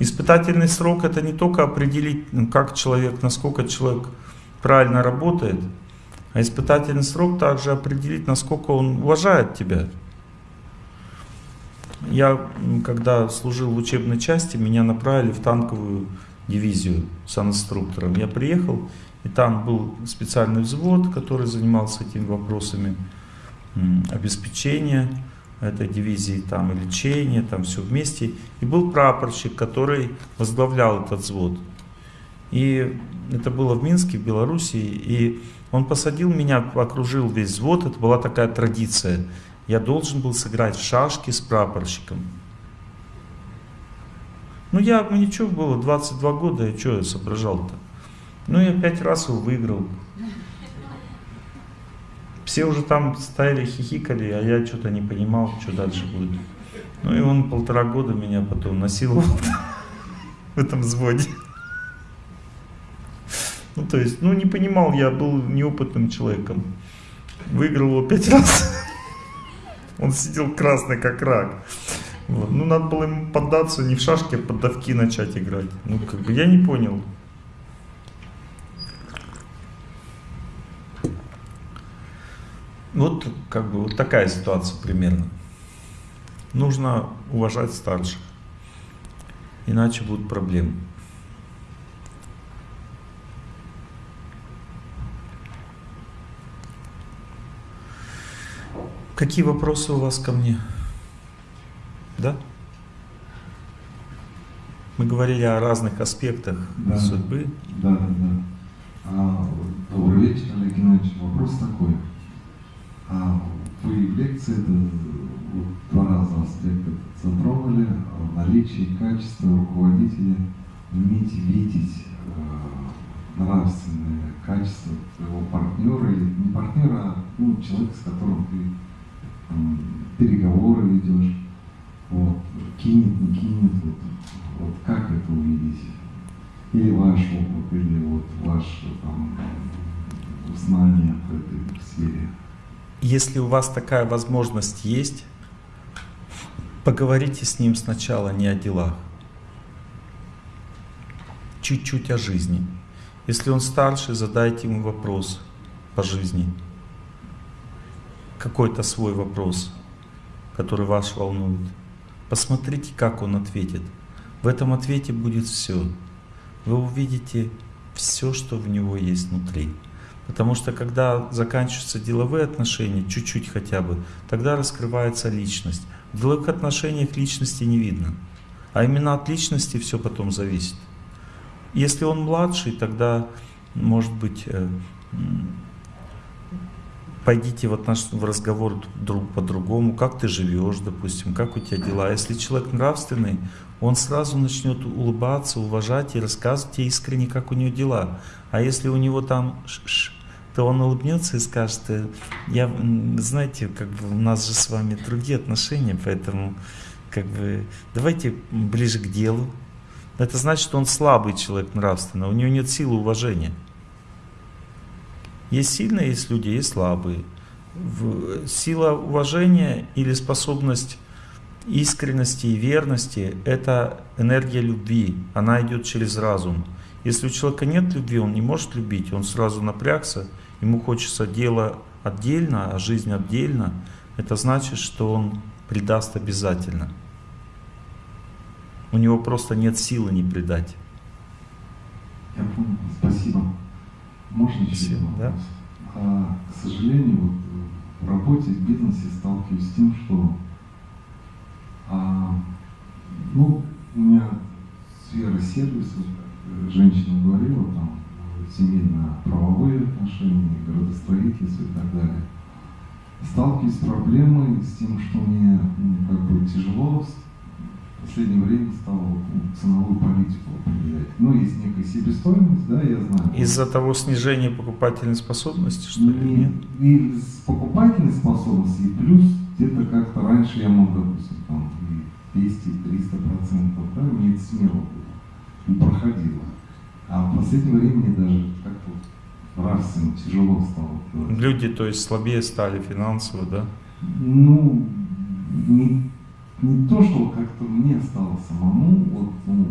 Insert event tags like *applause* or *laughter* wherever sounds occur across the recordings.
Испытательный срок это не только определить, ну, как человек, насколько человек правильно работает, а испытательный срок также определить, насколько он уважает тебя. Я, когда служил в учебной части, меня направили в танковую дивизию с инструктором. Я приехал, и там был специальный взвод, который занимался этими вопросами обеспечения этой дивизии, там и лечения, там все вместе. И был прапорщик, который возглавлял этот взвод. И это было в Минске, в Белоруссии. И он посадил меня, окружил весь взвод. Это была такая традиция. Я должен был сыграть в шашки с прапорщиком. Ну я, ну ничего было, 22 года, я что я соображал-то? Ну я пять раз его выиграл. Все уже там стояли, хихикали, а я что-то не понимал, что дальше будет. Ну и он полтора года меня потом насиловал *laughs* в этом взводе. Ну то есть, ну не понимал, я был неопытным человеком. Выиграл его пять *laughs* раз. Он сидел красный, как рак. Вот. Ну, надо было ему поддаться, не в шашки, а поддавки начать играть. Ну, как бы, я не понял. Вот, как бы, вот такая ситуация примерно. Нужно уважать старших, иначе будут проблемы. Какие вопросы у вас ко мне? Да? Мы говорили о разных аспектах да, судьбы. Да, да, да. А, добрый вечер, Олег Геннадьевич. Вопрос такой. А, в лекции это, вот, два раза аспект затронули, наличие качества руководителя, уметь видеть э, нравственные качества своего партнера, или не партнера, а ну, человека, с которым ты переговоры ведешь, вот, кинет, не кинет, вот, вот как это увидеть? Или ваш опыт, или вот ваше там, знание в этой сфере. Если у вас такая возможность есть, поговорите с ним сначала не о делах, чуть-чуть о жизни. Если он старше, задайте ему вопрос по жизни какой-то свой вопрос, который вас волнует. Посмотрите, как он ответит. В этом ответе будет все. Вы увидите все, что в него есть внутри. Потому что когда заканчиваются деловые отношения, чуть-чуть хотя бы, тогда раскрывается личность. В деловых отношениях личности не видно. А именно от личности все потом зависит. Если он младший, тогда может быть э, пойдите в, отнош... в разговор друг по-другому, как ты живешь, допустим, как у тебя дела. Если человек нравственный, он сразу начнет улыбаться, уважать и рассказывать тебе искренне, как у него дела. А если у него там ш -ш, то он улыбнется и скажет, «Э, я, знаете, как бы у нас же с вами другие отношения, поэтому как бы давайте ближе к делу. Это значит, что он слабый человек нравственно, у него нет силы уважения. Есть сильные, есть люди, есть слабые. Сила уважения или способность искренности и верности – это энергия любви, она идет через разум. Если у человека нет любви, он не может любить, он сразу напрягся, ему хочется дело отдельно, а жизнь отдельно, это значит, что он предаст обязательно. У него просто нет силы не предать. Я понял, спасибо. Можно еще да? А, к сожалению, вот, в работе, в бизнесе сталкиваюсь с тем, что а, ну, у меня сфера сервиса, женщина говорила, там, семейно-правовые отношения, градостроительство и так далее. Сталкиваюсь с проблемой, с тем, что мне ну, как бы тяжело в последнее время стало ну, ценовую политику определять. Ну, есть некая себестоимость, да, я знаю. Из-за того снижения покупательной способности, что ли? Нет, и с покупательной способности, и плюс где-то как-то раньше я мог, допустим, там, 200-300 процентов, да, мне это смело было, и проходило. А в последнее время даже как-то нравственно тяжело стало. Делать. Люди, то есть, слабее стали финансово, да? Ну, не не то, что как-то мне стало самому, вот, ну,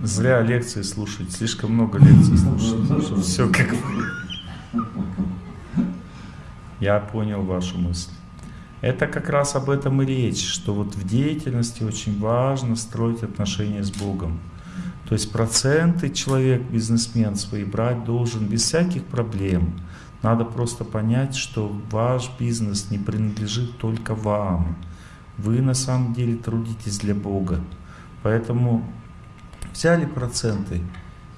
Зря лекции слушать, слишком много лекций *laughs* слушать. Все как... *laughs* Я понял вашу мысль. Это как раз об этом и речь, что вот в деятельности очень важно строить отношения с Богом. То есть проценты человек, бизнесмен свои брать должен без всяких проблем. Надо просто понять, что ваш бизнес не принадлежит только вам. Вы на самом деле трудитесь для Бога. Поэтому взяли проценты,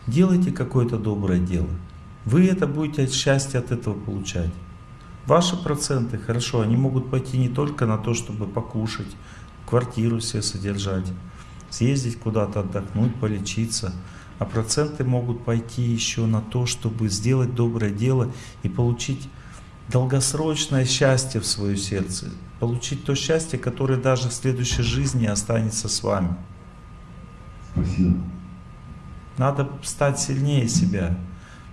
делайте какое-то доброе дело. Вы это будете счастье от этого получать. Ваши проценты, хорошо, они могут пойти не только на то, чтобы покушать, квартиру себе содержать, съездить куда-то отдохнуть, полечиться. А проценты могут пойти еще на то, чтобы сделать доброе дело и получить долгосрочное счастье в свое сердце. Получить то счастье, которое даже в следующей жизни останется с вами. Спасибо. Надо стать сильнее себя.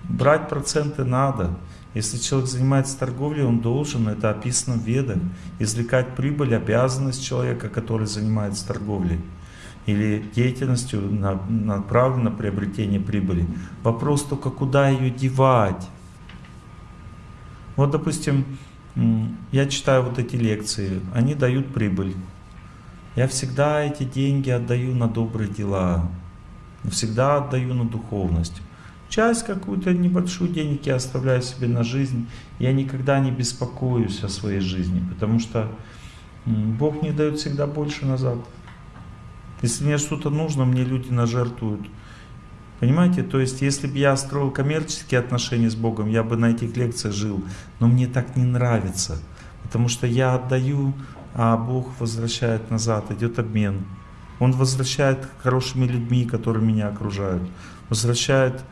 Брать проценты надо. Если человек занимается торговлей, он должен, это описано в Ведах, извлекать прибыль, обязанность человека, который занимается торговлей или деятельностью направлена на приобретение прибыли. Вопрос только, куда ее девать. Вот, допустим, я читаю вот эти лекции, они дают прибыль. Я всегда эти деньги отдаю на добрые дела, всегда отдаю на духовность. Часть какую-то небольшую денег я оставляю себе на жизнь. Я никогда не беспокоюсь о своей жизни, потому что Бог мне дает всегда больше назад. Если мне что-то нужно, мне люди нажертвуют. Понимаете? То есть, если бы я строил коммерческие отношения с Богом, я бы на этих лекциях жил. Но мне так не нравится. Потому что я отдаю, а Бог возвращает назад, идет обмен. Он возвращает хорошими людьми, которые меня окружают. Возвращает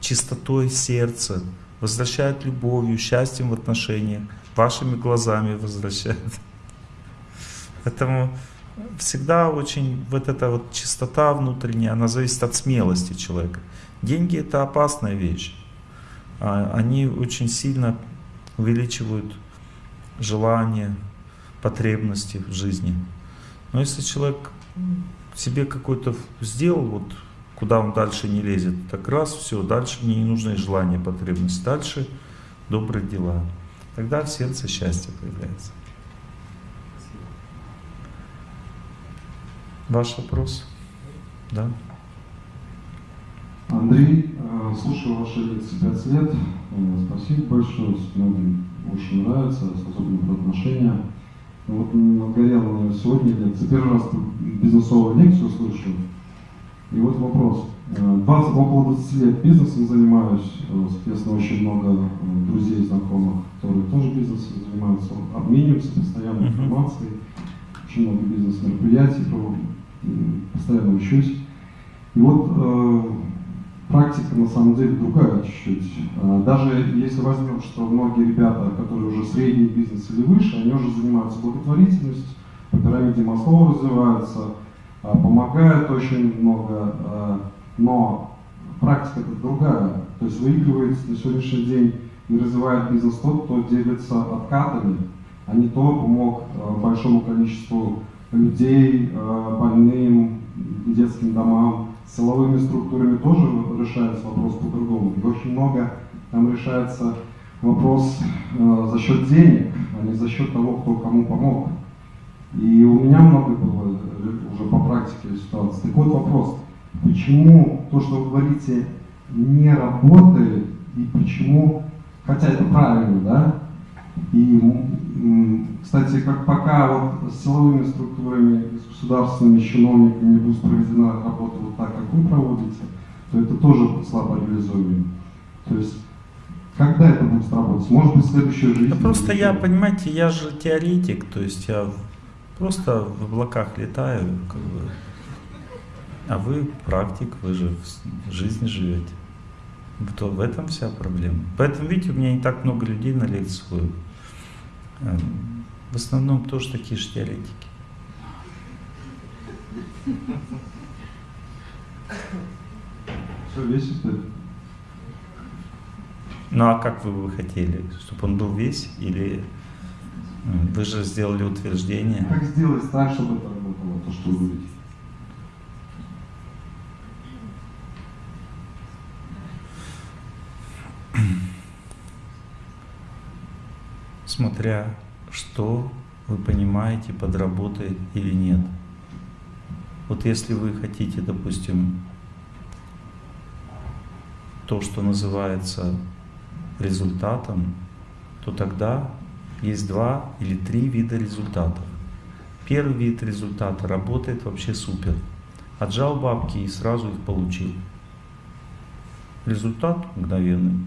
чистотой сердца. Возвращает любовью, счастьем в отношениях. Вашими глазами возвращает. Поэтому всегда очень вот эта вот чистота внутренняя, она зависит от смелости человека. Деньги это опасная вещь. А, они очень сильно увеличивают желания, потребности в жизни. Но если человек себе какой-то сделал, вот куда он дальше не лезет, так раз, все, дальше не нужны желания, потребности, дальше добрые дела. Тогда в сердце счастье появляется. Ваш вопрос? Да. Андрей, э, слушаю ваши лекции 5 лет. Э, спасибо большое, многим очень нравится, особенно про отношения. Ну вот нагорела мне сегодня лекция. Первый раз бизнесовую лекцию слышу. И вот вопрос. 20, э, около 20 лет бизнесом занимаюсь, соответственно, очень много друзей, знакомых, которые тоже бизнесом занимаются, обмениваемся постоянно информацией, очень много бизнес-мероприятий постоянно учусь. И вот э, практика на самом деле другая чуть-чуть. Э, даже если возьмем, что многие ребята, которые уже средний бизнес или выше, они уже занимаются благотворительностью, по пирамиде Маслова развиваются, э, помогают очень много, э, но практика это другая. То есть выигрывает на сегодняшний день и развивает бизнес тот, кто делится откатами, а не то помог э, большому количеству людей, э, больным, детским домам, силовыми структурами тоже решается вопрос по-другому. И очень много там решается вопрос э, за счет денег, а не за счет того, кто кому помог. И у меня много было уже по практике ситуации. Так вот вопрос, почему то, что вы говорите, не работает, и почему, хотя это правильно, да, и, кстати, как пока вот с силовыми структурами, с государственными чиновниками не будет проведена работа вот так, как вы проводите, то это тоже слабо реализуемо. То есть, когда это будет работать? Может быть, в следующей жизни? Да просто я, понимаете, я же теоретик, то есть я просто в облаках летаю, как бы. А вы практик, вы же в жизни живете. То в этом вся проблема. Поэтому, видите, у меня не так много людей на лекцию эм, В основном тоже такие же теоретики. Все весит Ну а как вы бы хотели? Чтобы он был весь или вы же сделали утверждение? Как сделать так, чтобы это работало, то, что вы говорите? Смотря что вы понимаете, подработает или нет. Вот если вы хотите, допустим, то, что называется результатом, то тогда есть два или три вида результатов. Первый вид результата работает вообще супер. Отжал бабки и сразу их получил. Результат мгновенный.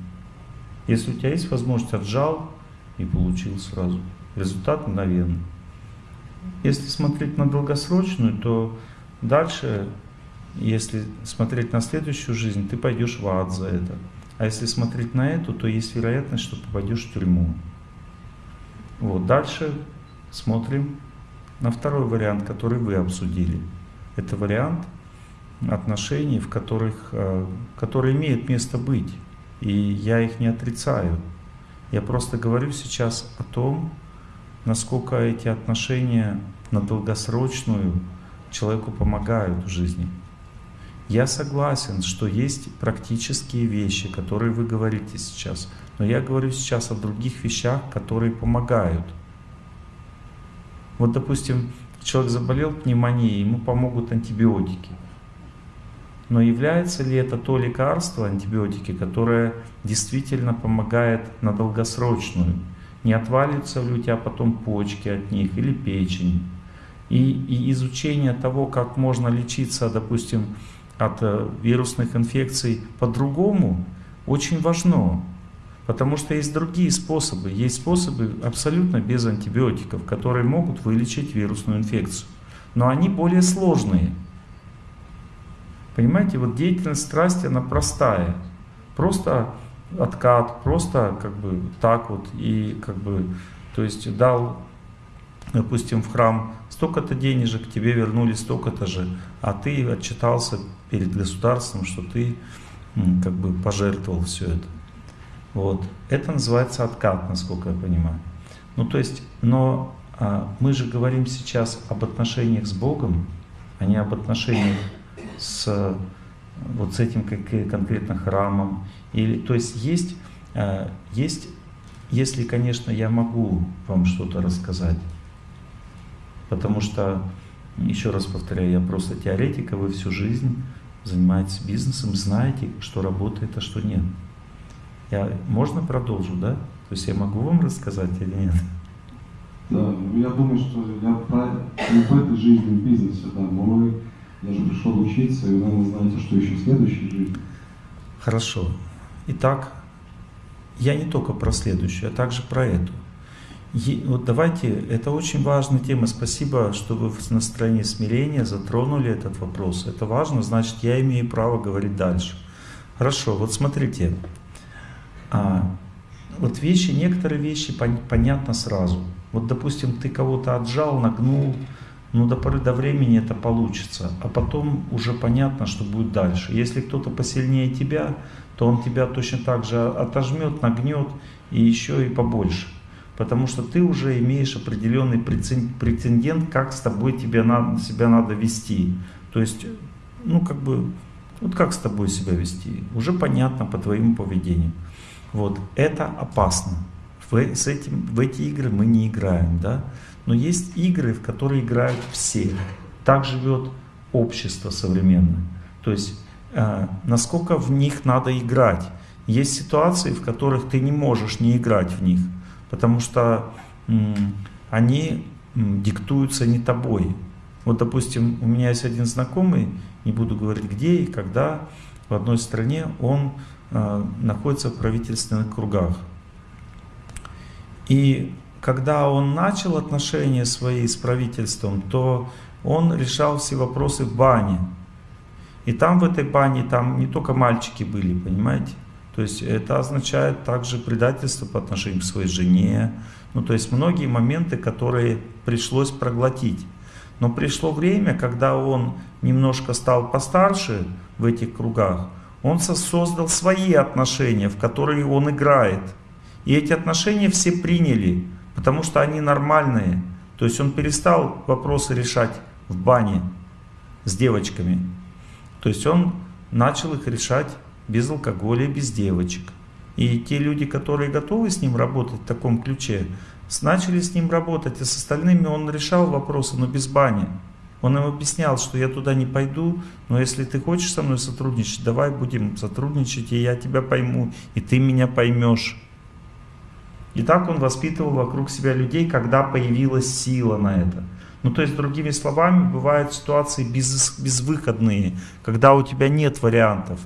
Если у тебя есть возможность, отжал и получил сразу. Результат мгновенный. Если смотреть на долгосрочную, то дальше, если смотреть на следующую жизнь, ты пойдешь в ад за это. А если смотреть на эту, то есть вероятность, что попадешь в тюрьму. Вот, дальше смотрим на второй вариант, который вы обсудили. Это вариант отношений, в которых, э, которые имеют место быть. И я их не отрицаю. Я просто говорю сейчас о том, насколько эти отношения на долгосрочную человеку помогают в жизни. Я согласен, что есть практические вещи, которые вы говорите сейчас. Но я говорю сейчас о других вещах, которые помогают. Вот, допустим, человек заболел пневмонией, ему помогут антибиотики. Но является ли это то лекарство, антибиотики, которое действительно помогает на долгосрочную? Не отвалится ли у тебя потом почки от них или печень? И, и изучение того, как можно лечиться, допустим, от э, вирусных инфекций по-другому, очень важно. Потому что есть другие способы. Есть способы абсолютно без антибиотиков, которые могут вылечить вирусную инфекцию. Но они более сложные. Понимаете, вот деятельность страсти, она простая. Просто откат, просто как бы так вот. И как бы, то есть дал, допустим, в храм столько-то денежек, тебе вернули столько-то же, а ты отчитался перед государством, что ты как бы пожертвовал все это. Вот. Это называется откат, насколько я понимаю. Ну то есть, но а, мы же говорим сейчас об отношениях с Богом, а не об отношениях с вот с этим конкретно храмом. Или, то есть есть, а, есть, если, конечно, я могу вам что-то рассказать, потому что, еще раз повторяю, я просто теоретик, а вы всю жизнь занимаетесь бизнесом, знаете, что работает, а что нет. Я, можно продолжу, да? То есть я могу вам рассказать или нет? Да, я думаю, что я в этой жизни, в бизнесе, да, вы, я же пришел учиться, и вы, наверное, знаете, что еще в следующей жизни. Хорошо. Итак, я не только про следующую, а также про эту. И вот давайте, это очень важная тема. Спасибо, что вы в настроении смирения затронули этот вопрос. Это важно, значит, я имею право говорить дальше. Хорошо, вот смотрите. А, вот вещи, некоторые вещи пон, понятно сразу. Вот, допустим, ты кого-то отжал, нагнул, ну, до поры до времени это получится. А потом уже понятно, что будет дальше. Если кто-то посильнее тебя, то он тебя точно так же отожмет, нагнет и еще и побольше потому что ты уже имеешь определенный претендент, как с тобой тебе надо, себя надо вести. То есть, ну как бы, вот как с тобой себя вести, уже понятно по твоему поведению. Вот, это опасно. В, с этим, в эти игры мы не играем, да? Но есть игры, в которые играют все. Так живет общество современное. То есть, э, насколько в них надо играть. Есть ситуации, в которых ты не можешь не играть в них потому что они диктуются не тобой. Вот, допустим, у меня есть один знакомый, не буду говорить где и когда, в одной стране он э, находится в правительственных кругах. И когда он начал отношения свои с правительством, то он решал все вопросы в бане. И там в этой бане, там не только мальчики были, понимаете? То есть это означает также предательство по отношению к своей жене. Ну, то есть многие моменты, которые пришлось проглотить. Но пришло время, когда он немножко стал постарше в этих кругах, он создал свои отношения, в которые он играет. И эти отношения все приняли, потому что они нормальные. То есть он перестал вопросы решать в бане с девочками. То есть он начал их решать без алкоголя, без девочек. И те люди, которые готовы с ним работать в таком ключе, Начали с ним работать, а с остальными он решал вопросы, но без бани. Он им объяснял, что я туда не пойду, но если ты хочешь со мной сотрудничать, давай будем сотрудничать, и я тебя пойму, и ты меня поймешь. И так он воспитывал вокруг себя людей, когда появилась сила на это. Ну, то есть, другими словами, бывают ситуации без, безвыходные, когда у тебя нет вариантов.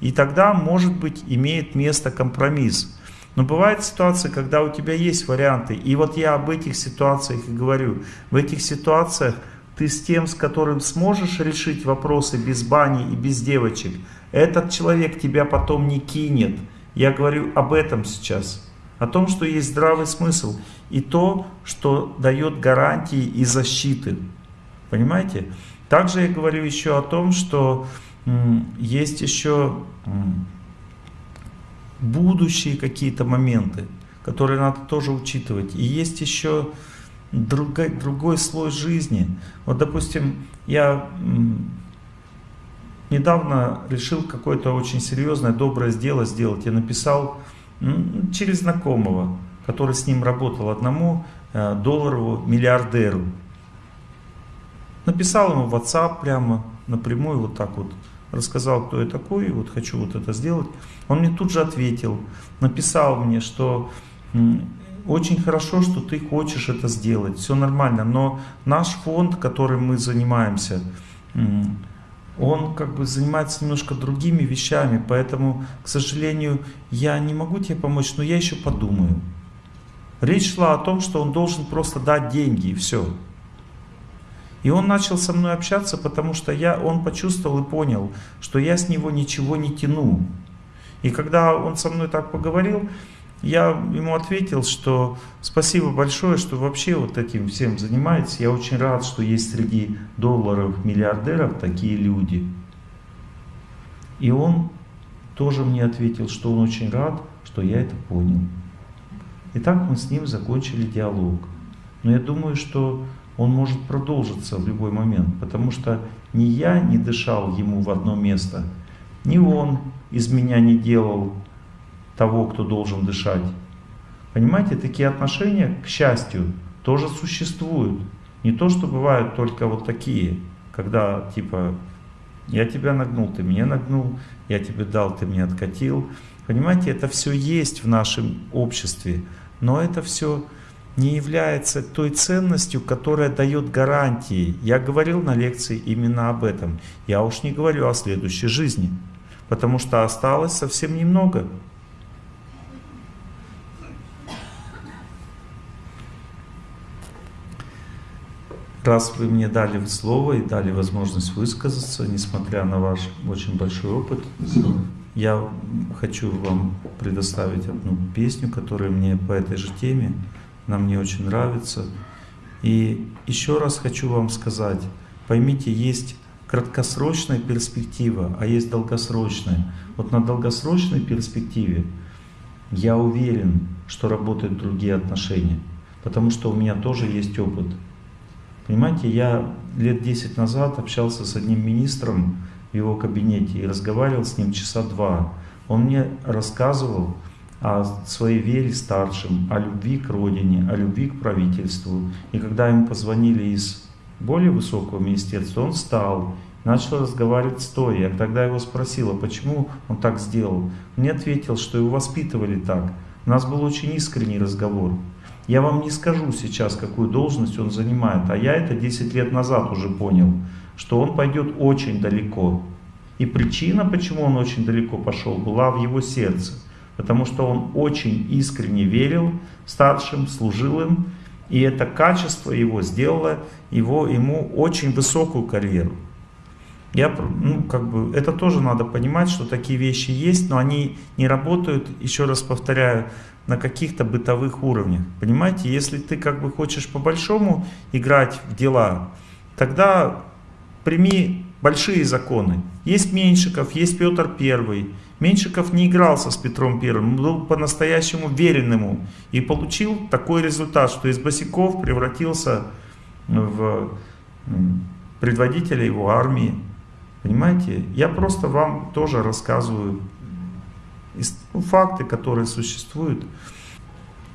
И тогда, может быть, имеет место компромисс. Но бывает ситуация, когда у тебя есть варианты. И вот я об этих ситуациях и говорю. В этих ситуациях ты с тем, с которым сможешь решить вопросы без бани и без девочек, этот человек тебя потом не кинет. Я говорю об этом сейчас о том, что есть здравый смысл и то, что дает гарантии и защиты. Понимаете? Также я говорю еще о том, что есть еще будущие какие-то моменты, которые надо тоже учитывать. И есть еще другой, другой слой жизни. Вот, допустим, я недавно решил какое-то очень серьезное, доброе дело сделать. Я написал через знакомого, который с ним работал одному э, долларову миллиардеру. Написал ему в WhatsApp прямо напрямую вот так вот. Рассказал, кто я такой, вот хочу вот это сделать. Он мне тут же ответил, написал мне, что очень хорошо, что ты хочешь это сделать, все нормально, но наш фонд, которым мы занимаемся, он как бы занимается немножко другими вещами, поэтому, к сожалению, я не могу тебе помочь, но я еще подумаю. Речь шла о том, что он должен просто дать деньги и все. И он начал со мной общаться, потому что я, он почувствовал и понял, что я с него ничего не тяну. И когда он со мной так поговорил, я ему ответил, что спасибо большое, что вообще вот этим всем занимаетесь. Я очень рад, что есть среди долларов миллиардеров такие люди. И он тоже мне ответил, что он очень рад, что я это понял. И так мы с ним закончили диалог. Но я думаю, что он может продолжиться в любой момент, потому что ни я не дышал ему в одно место, ни он из меня не делал того, кто должен дышать. Понимаете, такие отношения, к счастью, тоже существуют. Не то, что бывают только вот такие, когда типа я тебя нагнул, ты меня нагнул, я тебе дал, ты мне откатил. Понимаете, это все есть в нашем обществе, но это все не является той ценностью, которая дает гарантии. Я говорил на лекции именно об этом. Я уж не говорю о следующей жизни, потому что осталось совсем немного. Раз вы мне дали слово и дали возможность высказаться, несмотря на ваш очень большой опыт, я хочу вам предоставить одну песню, которая мне по этой же теме, она мне очень нравится. И еще раз хочу вам сказать, поймите, есть краткосрочная перспектива, а есть долгосрочная. Вот на долгосрочной перспективе я уверен, что работают другие отношения, потому что у меня тоже есть опыт. Понимаете, я лет 10 назад общался с одним министром в его кабинете и разговаривал с ним часа два. Он мне рассказывал о своей вере старшим, о любви к родине, о любви к правительству. И когда ему позвонили из более высокого министерства, он встал, начал разговаривать стоя. Я тогда его спросила, почему он так сделал. Мне ответил, что его воспитывали так. У нас был очень искренний разговор. Я вам не скажу сейчас, какую должность он занимает, а я это 10 лет назад уже понял, что он пойдет очень далеко. И причина, почему он очень далеко пошел, была в его сердце. Потому что он очень искренне верил старшим, служил им, и это качество его сделало его, ему очень высокую карьеру. Я, ну, как бы, это тоже надо понимать, что такие вещи есть, но они не работают, еще раз повторяю, на каких-то бытовых уровнях. Понимаете, если ты как бы хочешь по-большому играть в дела, тогда прими большие законы. Есть Меньшиков, есть Петр Первый. Меньшиков не игрался с Петром Первым, был по-настоящему верен ему. И получил такой результат, что из босиков превратился в предводителя его армии. Понимаете? Я просто вам тоже рассказываю ну, факты, которые существуют.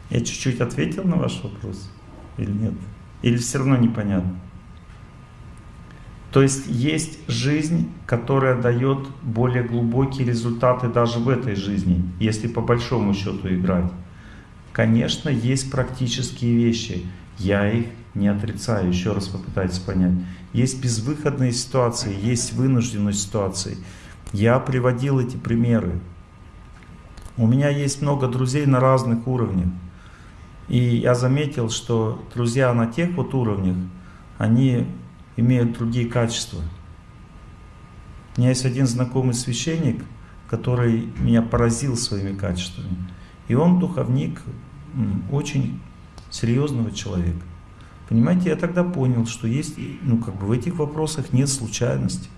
Я чуть-чуть ответил на ваш вопрос или нет? Или все равно непонятно? То есть есть жизнь, которая дает более глубокие результаты даже в этой жизни, если по большому счету играть. Конечно, есть практические вещи. Я их не отрицаю, еще раз попытайтесь понять. Есть безвыходные ситуации, есть вынужденные ситуации. Я приводил эти примеры. У меня есть много друзей на разных уровнях. И я заметил, что друзья на тех вот уровнях, они имеют другие качества. У меня есть один знакомый священник, который меня поразил своими качествами. И он духовник очень серьезного человека. Понимаете, я тогда понял, что есть, ну как бы в этих вопросах нет случайности.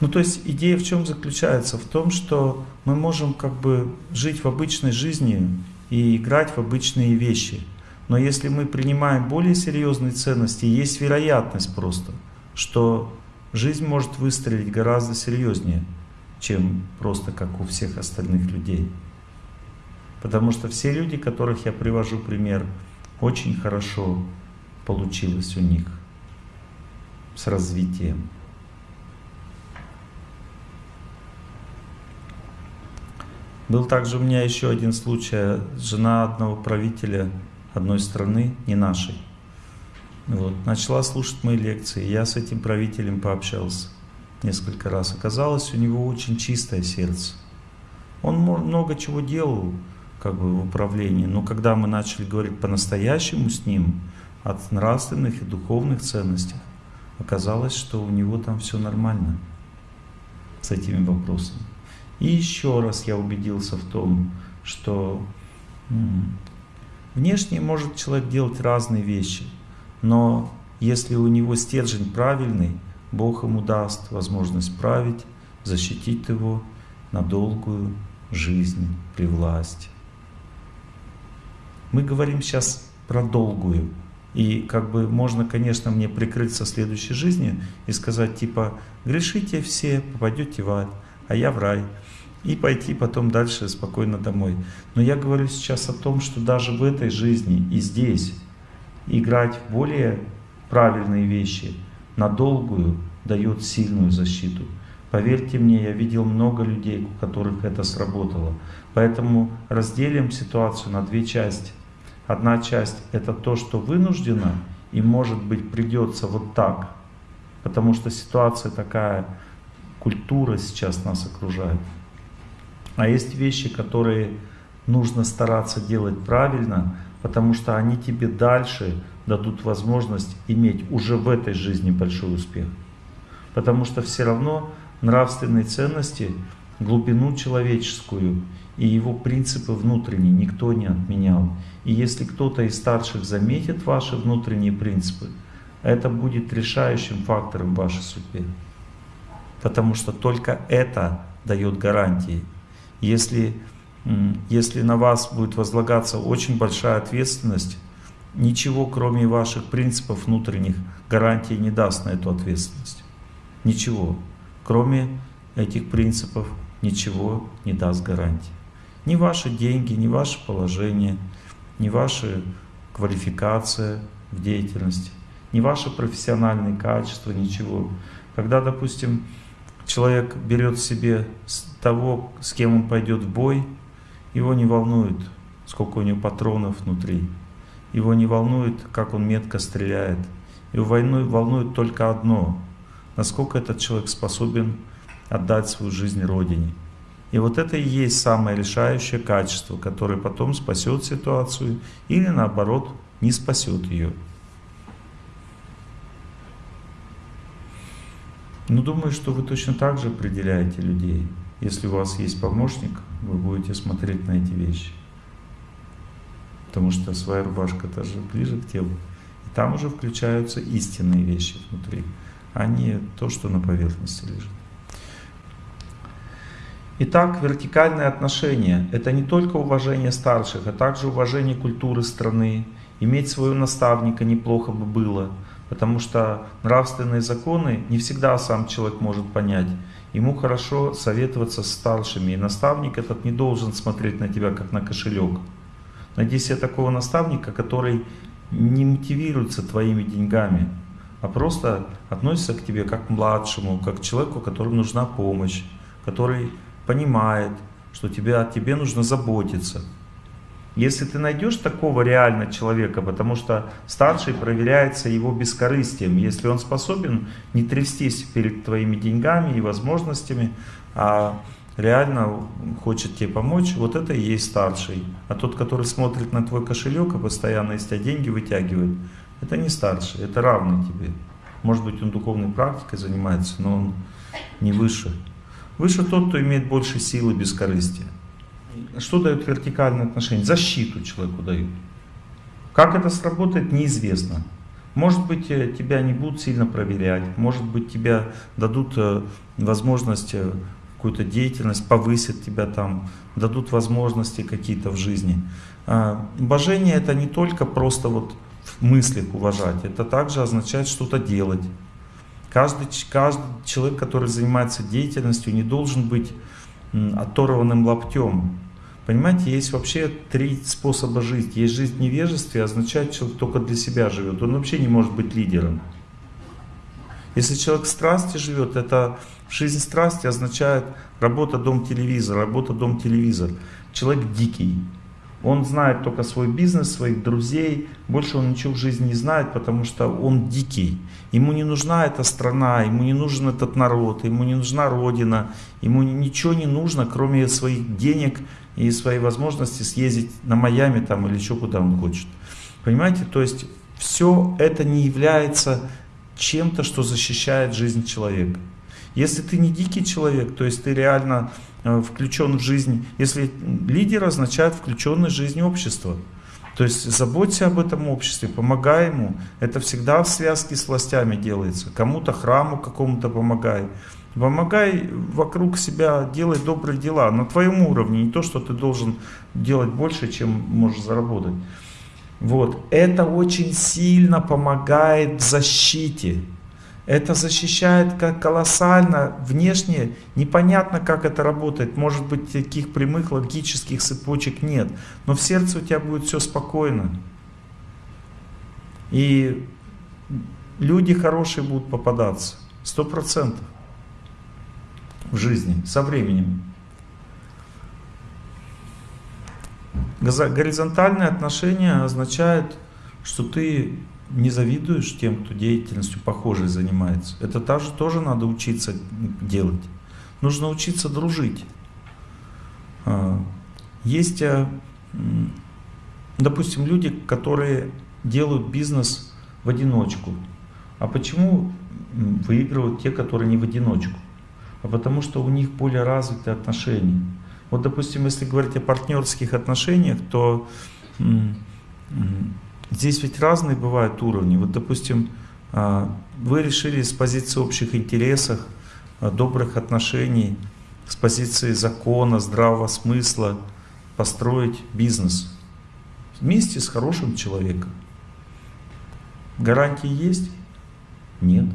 Ну то есть идея в чем заключается? В том, что мы можем как бы жить в обычной жизни и играть в обычные вещи. Но если мы принимаем более серьезные ценности, есть вероятность просто, что жизнь может выстрелить гораздо серьезнее, чем просто как у всех остальных людей. Потому что все люди, которых я привожу пример, очень хорошо получилось у них с развитием. Был также у меня еще один случай. Жена одного правителя одной страны, не нашей. Вот, начала слушать мои лекции. Я с этим правителем пообщался несколько раз. Оказалось, у него очень чистое сердце. Он много чего делал как бы, в управлении, но когда мы начали говорить по-настоящему с ним, от нравственных и духовных ценностей, оказалось, что у него там все нормально с этими вопросами. И еще раз я убедился в том, что внешне может человек делать разные вещи, но если у него стержень правильный, Бог ему даст возможность править, защитить его на долгую жизнь при власти. Мы говорим сейчас про долгую. И как бы можно, конечно, мне прикрыться следующей жизнью и сказать типа, грешите все, попадете в ад, а я в рай и пойти потом дальше спокойно домой. Но я говорю сейчас о том, что даже в этой жизни и здесь играть в более правильные вещи на долгую дает сильную защиту. Поверьте мне, я видел много людей, у которых это сработало. Поэтому разделим ситуацию на две части. Одна часть это то, что вынуждено и может быть придется вот так, потому что ситуация такая, культура сейчас нас окружает. А есть вещи, которые нужно стараться делать правильно, потому что они тебе дальше дадут возможность иметь уже в этой жизни большой успех. Потому что все равно нравственные ценности, глубину человеческую и его принципы внутренние никто не отменял. И если кто-то из старших заметит ваши внутренние принципы, это будет решающим фактором в вашей судьбе. Потому что только это дает гарантии если, если на вас будет возлагаться очень большая ответственность, ничего кроме ваших принципов внутренних гарантии не даст на эту ответственность. Ничего. Кроме этих принципов ничего не даст гарантии. Ни ваши деньги, ни ваше положение, ни ваша квалификация в деятельности, ни ваши профессиональные качества, ничего. Когда, допустим, человек берет себе того, с кем он пойдет в бой, его не волнует, сколько у него патронов внутри. Его не волнует, как он метко стреляет. Его войну волнует только одно, насколько этот человек способен отдать свою жизнь Родине. И вот это и есть самое решающее качество, которое потом спасет ситуацию или наоборот не спасет ее. Ну, думаю, что вы точно так же определяете людей. Если у вас есть помощник, вы будете смотреть на эти вещи. Потому что своя рубашка тоже ближе к телу. И там уже включаются истинные вещи внутри, а не то, что на поверхности лежит. Итак, вертикальные отношения – это не только уважение старших, а также уважение культуры страны. Иметь своего наставника неплохо бы было – Потому что нравственные законы не всегда сам человек может понять. Ему хорошо советоваться с старшими. И наставник этот не должен смотреть на тебя, как на кошелек. Найди себе такого наставника, который не мотивируется твоими деньгами, а просто относится к тебе как к младшему, как к человеку, которому нужна помощь, который понимает, что тебе, о тебе нужно заботиться. Если ты найдешь такого реально человека, потому что старший проверяется его бескорыстием, если он способен не трястись перед твоими деньгами и возможностями, а реально хочет тебе помочь, вот это и есть старший. А тот, который смотрит на твой кошелек и постоянно из тебя деньги вытягивает, это не старший, это равный тебе. Может быть, он духовной практикой занимается, но он не выше. Выше тот, кто имеет больше силы бескорыстия. Что дают вертикальные отношения? Защиту человеку дают. Как это сработает, неизвестно. Может быть, э, тебя не будут сильно проверять, может быть, тебя дадут э, возможность э, какую-то деятельность, повысят тебя там, дадут возможности какие-то в жизни. А, Божение это не только просто вот в мыслях уважать, это также означает что-то делать. Каждый, каждый человек, который занимается деятельностью, не должен быть оторванным лаптем. Понимаете, есть вообще три способа жить. Есть жизнь в невежестве, означает, человек только для себя живет. Он вообще не может быть лидером. Если человек в страсти живет, это жизнь страсти означает работа, дом, телевизор, работа, дом, телевизор. Человек дикий. Он знает только свой бизнес, своих друзей, больше он ничего в жизни не знает, потому что он дикий. Ему не нужна эта страна, ему не нужен этот народ, ему не нужна родина, ему ничего не нужно, кроме своих денег и своей возможности съездить на Майами там или еще куда он хочет. Понимаете, то есть все это не является чем-то, что защищает жизнь человека. Если ты не дикий человек, то есть ты реально включен в жизнь, если лидер означает включенность в жизнь общества, то есть заботься об этом обществе, помогай ему. Это всегда в связке с властями делается. Кому-то храму какому-то помогай. Помогай вокруг себя, делай добрые дела на твоем уровне, не то, что ты должен делать больше, чем можешь заработать. Вот. Это очень сильно помогает в защите. Это защищает как колоссально. Внешне непонятно, как это работает. Может быть, таких прямых логических цепочек нет. Но в сердце у тебя будет все спокойно. И люди хорошие будут попадаться. Сто процентов в жизни со временем. Горизонтальные отношения означает, что ты не завидуешь тем, кто деятельностью похожей занимается. Это также тоже надо учиться делать. Нужно учиться дружить. А, есть, э, допустим, люди, которые делают бизнес в одиночку. А почему выигрывают те, которые не в одиночку? А потому что у них более развитые отношения. Вот, допустим, если говорить о партнерских отношениях, то здесь ведь разные бывают уровни. Вот, допустим, а, вы решили с позиции общих интересов, а, добрых отношений, с позиции закона, здравого смысла построить бизнес вместе с хорошим человеком. Гарантии есть? Нет.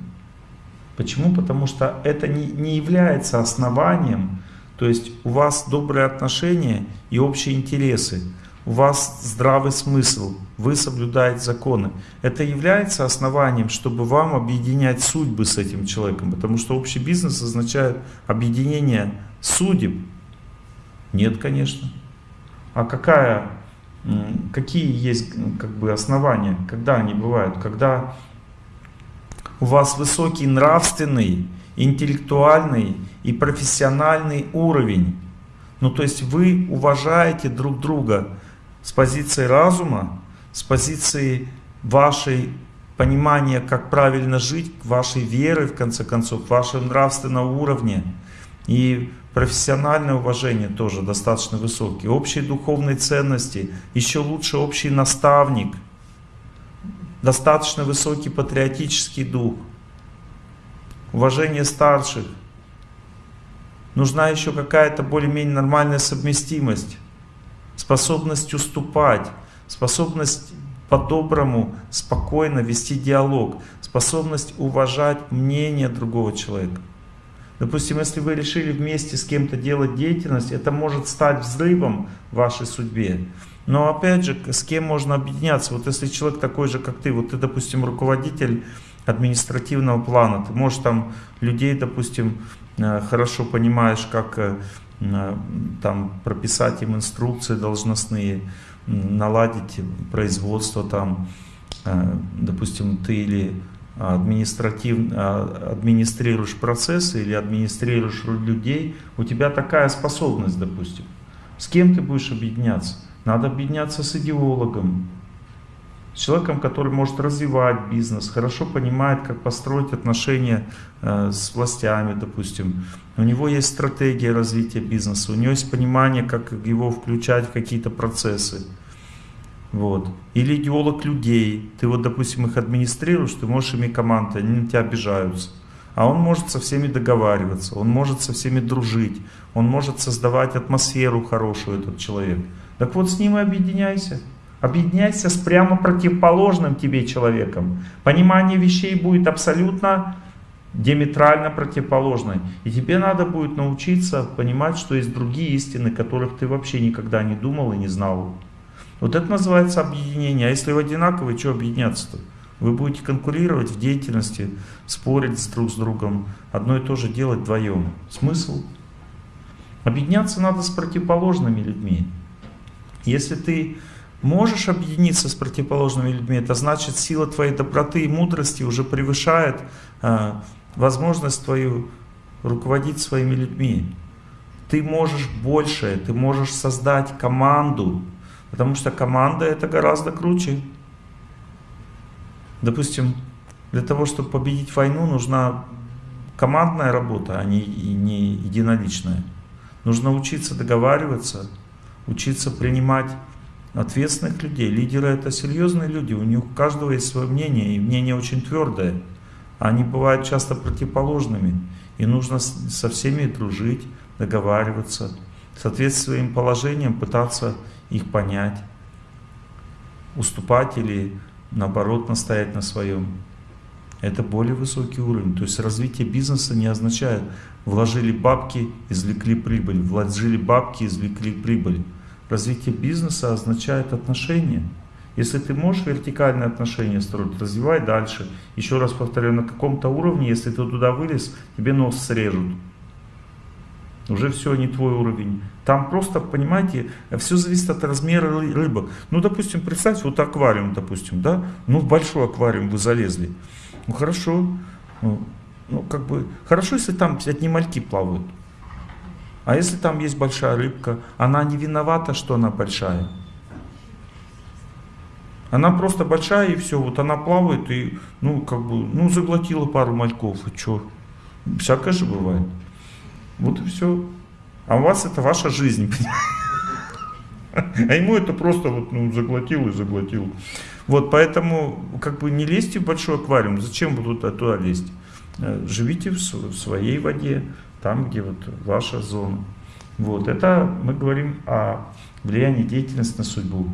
Почему? Потому что это не, не является основанием то есть у вас добрые отношения и общие интересы, у вас здравый смысл, вы соблюдаете законы. Это является основанием, чтобы вам объединять судьбы с этим человеком, потому что общий бизнес означает объединение судеб. Нет, конечно. А какая, какие есть как бы, основания, когда они бывают? Когда у вас высокий нравственный интеллектуальный и профессиональный уровень. Ну то есть вы уважаете друг друга с позиции разума, с позиции вашей понимания, как правильно жить, вашей веры, в конце концов, вашего нравственного уровня. И профессиональное уважение тоже достаточно высокие. Общие духовные ценности, еще лучше общий наставник, достаточно высокий патриотический дух – уважение старших. Нужна еще какая-то более-менее нормальная совместимость, способность уступать, способность по-доброму, спокойно вести диалог, способность уважать мнение другого человека. Допустим, если вы решили вместе с кем-то делать деятельность, это может стать взрывом в вашей судьбе. Но опять же, с кем можно объединяться? Вот если человек такой же, как ты, вот ты, допустим, руководитель административного плана, ты можешь там людей, допустим, э, хорошо понимаешь, как э, там прописать им инструкции должностные, наладить производство там, допустим, ты или административ, администрируешь процессы или администрируешь людей, у тебя такая способность, допустим. С кем ты будешь объединяться? Надо объединяться с идеологом, с человеком, который может развивать бизнес, хорошо понимает, как построить отношения э, с властями, допустим. У него есть стратегия развития бизнеса, у него есть понимание, как его включать в какие-то процессы. Вот. Или идеолог людей. Ты вот, допустим, их администрируешь, ты можешь ими командой, они на тебя обижаются. А он может со всеми договариваться, он может со всеми дружить, он может создавать атмосферу хорошую, этот человек. Так вот с ним и объединяйся. Объединяйся с прямо противоположным тебе человеком. Понимание вещей будет абсолютно диаметрально противоположное. И тебе надо будет научиться понимать, что есть другие истины, которых ты вообще никогда не думал и не знал. Вот это называется объединение. А если вы одинаковые, что объединяться-то? Вы будете конкурировать в деятельности, спорить друг с другом, одно и то же делать вдвоем. Смысл? Объединяться надо с противоположными людьми. Если ты можешь объединиться с противоположными людьми, это значит сила твоей доброты и мудрости уже превышает э, возможность твою руководить своими людьми. Ты можешь больше, ты можешь создать команду, потому что команда это гораздо круче. Допустим, для того, чтобы победить войну, нужна командная работа, а не, не единоличная. Нужно учиться договариваться, учиться принимать ответственных людей. Лидеры это серьезные люди, у них у каждого есть свое мнение, и мнение очень твердое. Они бывают часто противоположными, и нужно со всеми дружить, договариваться, соответствовать своим положениям, пытаться их понять, уступать или наоборот настоять на своем. Это более высокий уровень. То есть развитие бизнеса не означает вложили бабки, извлекли прибыль, вложили бабки, извлекли прибыль. Развитие бизнеса означает отношения. Если ты можешь вертикальные отношения строить, развивай дальше. Еще раз повторяю, на каком-то уровне, если ты туда вылез, тебе нос срежут. Уже все не твой уровень. Там просто, понимаете, все зависит от размера рыбок. Ну, допустим, представьте, вот аквариум, допустим, да? Ну, в большой аквариум вы залезли. Ну хорошо, ну, ну как бы, хорошо, если там одни мальки плавают. А если там есть большая рыбка, она не виновата, что она большая. Она просто большая и все, вот она плавает и, ну, как бы, ну, заглотила пару мальков, и что? Всякое же бывает. Вот и все. А у вас это ваша жизнь, *laughs* А ему это просто вот, ну, заглотил и заглотил. Вот, поэтому как бы не лезьте в большой аквариум. Зачем вы туда, лезть? Э, живите в своей воде, там, где вот ваша зона. Вот, это мы говорим о влиянии деятельности на судьбу.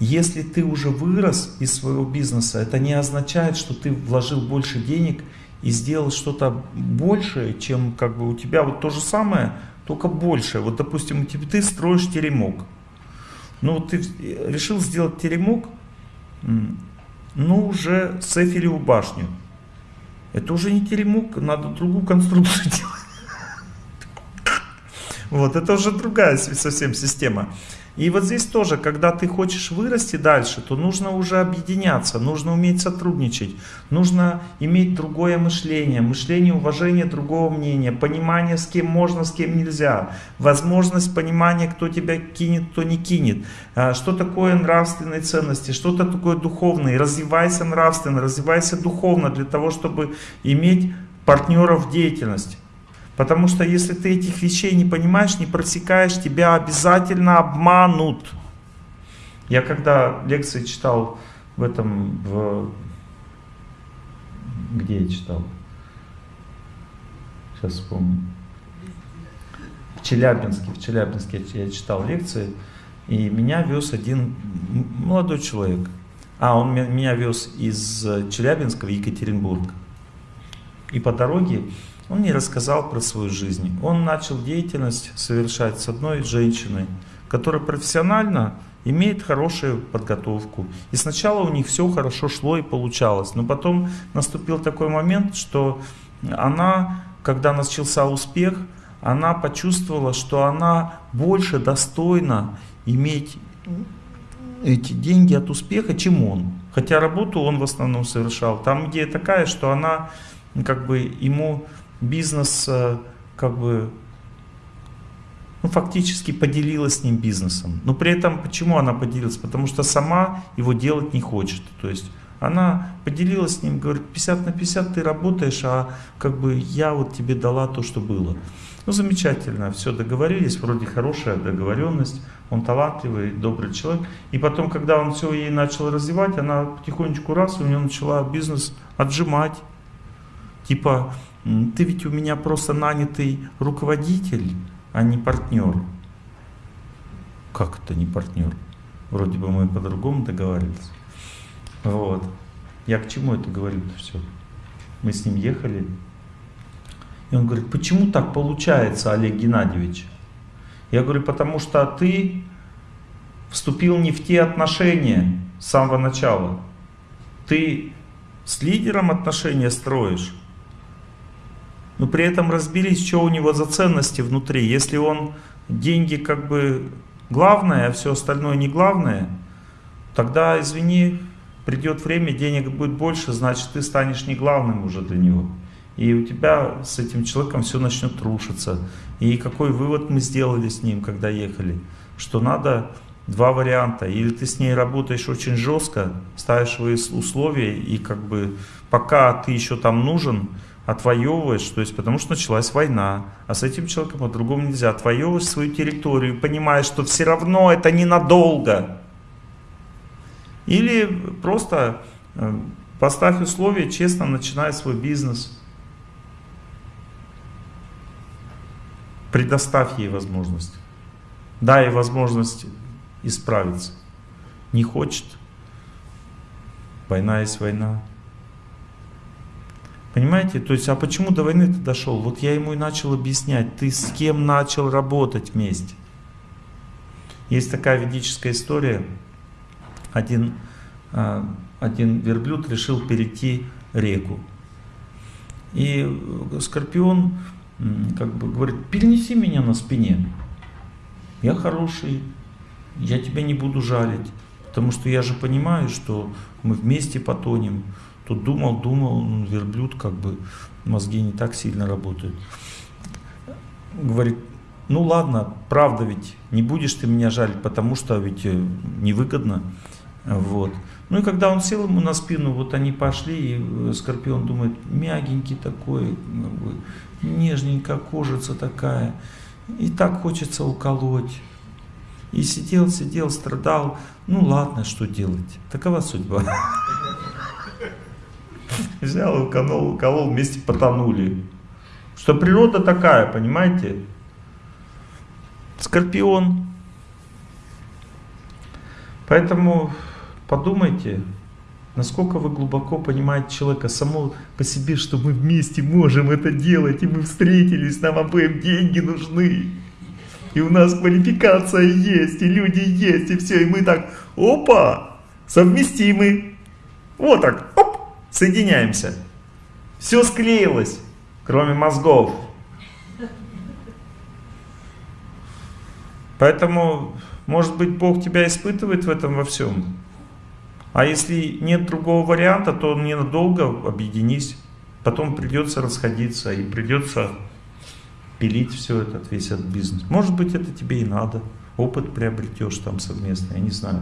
Если ты уже вырос из своего бизнеса, это не означает, что ты вложил больше денег и сделал что-то большее, чем как бы у тебя вот то же самое, только больше. Вот, допустим, ты строишь теремок. Ну вот ты решил сделать теремок, ну уже с Эфелеву башню. Это уже не теремок, надо другую конструкцию *laughs* делать. Вот, это уже другая совсем система. И вот здесь тоже, когда ты хочешь вырасти дальше, то нужно уже объединяться, нужно уметь сотрудничать, нужно иметь другое мышление, мышление уважения другого мнения, понимание, с кем можно, с кем нельзя, возможность понимания, кто тебя кинет, кто не кинет, а, что такое нравственные ценности, что-то такое духовное, развивайся нравственно, развивайся духовно для того, чтобы иметь партнеров в деятельности. Потому что если ты этих вещей не понимаешь, не просекаешь, тебя обязательно обманут. Я когда лекции читал в этом, в... где я читал? Сейчас вспомню. В Челябинске, в Челябинске я читал лекции. И меня вез один молодой человек. А, он меня вез из Челябинска в Екатеринбург. И по дороге он мне рассказал про свою жизнь. Он начал деятельность совершать с одной женщиной, которая профессионально имеет хорошую подготовку. И сначала у них все хорошо шло и получалось. Но потом наступил такой момент, что она, когда начался успех, она почувствовала, что она больше достойна иметь эти деньги от успеха, чем он. Хотя работу он в основном совершал. Там идея такая, что она как бы ему бизнес как бы ну, фактически поделилась с ним бизнесом. Но при этом почему она поделилась? Потому что сама его делать не хочет. То есть она поделилась с ним, говорит, 50 на 50 ты работаешь, а как бы я вот тебе дала то, что было. Ну, замечательно, все договорились, вроде хорошая договоренность, он талантливый, добрый человек. И потом, когда он все ей начал развивать, она потихонечку раз, у нее начала бизнес отжимать. Типа, ты ведь у меня просто нанятый руководитель, а не партнер. Как это не партнер? Вроде бы мы по-другому договаривались. Вот. Я к чему это говорю-то все? Мы с ним ехали, и он говорит, почему так получается, Олег Геннадьевич? Я говорю, потому что ты вступил не в те отношения с самого начала. Ты с лидером отношения строишь, но при этом разберись, что у него за ценности внутри. Если он деньги как бы главное, а все остальное не главное, тогда, извини, придет время, денег будет больше, значит ты станешь не главным уже для него. И у тебя с этим человеком все начнет рушиться. И какой вывод мы сделали с ним, когда ехали? Что надо два варианта. Или ты с ней работаешь очень жестко, ставишь свои условия, и как бы пока ты еще там нужен, отвоевываешь, то есть потому что началась война, а с этим человеком по-другому нельзя. Отвоевываешь свою территорию, понимаешь, что все равно это ненадолго. Или просто э, поставь условия, честно начинай свой бизнес. Предоставь ей возможность. Дай ей возможность исправиться. Не хочет. Война есть война. Понимаете? То есть, а почему до войны ты дошел? Вот я ему и начал объяснять, ты с кем начал работать вместе. Есть такая ведическая история. Один, а, один верблюд решил перейти реку. И Скорпион как бы говорит, перенеси меня на спине. Я хороший, я тебя не буду жалить, потому что я же понимаю, что мы вместе потонем. Тут думал, думал, верблюд как бы, мозги не так сильно работают. Говорит, ну ладно, правда ведь, не будешь ты меня жалить, потому что ведь э, невыгодно. Вот. Ну и когда он сел ему на спину, вот они пошли, и э, Скорпион думает, мягенький такой, нежненькая кожица такая, и так хочется уколоть. И сидел, сидел, страдал, ну ладно, что делать, такова судьба. *laughs* Взял, уколол, уколол, вместе потонули. Что природа такая, понимаете? Скорпион. Поэтому подумайте, насколько вы глубоко понимаете человека само по себе, что мы вместе можем это делать, и мы встретились, нам обоим деньги нужны. И у нас квалификация есть, и люди есть, и все, и мы так, опа, совместимы. Вот так, соединяемся. Все склеилось, кроме мозгов. Поэтому, может быть, Бог тебя испытывает в этом во всем. А если нет другого варианта, то ненадолго объединись. Потом придется расходиться и придется пилить все этот, весь этот бизнес. Может быть, это тебе и надо. Опыт приобретешь там совместно, я не знаю.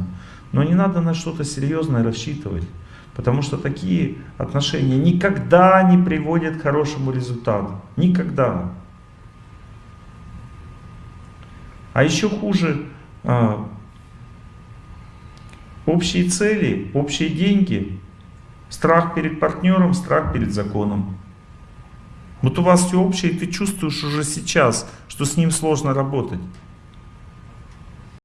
Но не надо на что-то серьезное рассчитывать. Потому что такие отношения никогда не приводят к хорошему результату. Никогда. А еще хуже, а, общие цели, общие деньги, страх перед партнером, страх перед законом. Вот у вас все общее, и ты чувствуешь уже сейчас, что с ним сложно работать.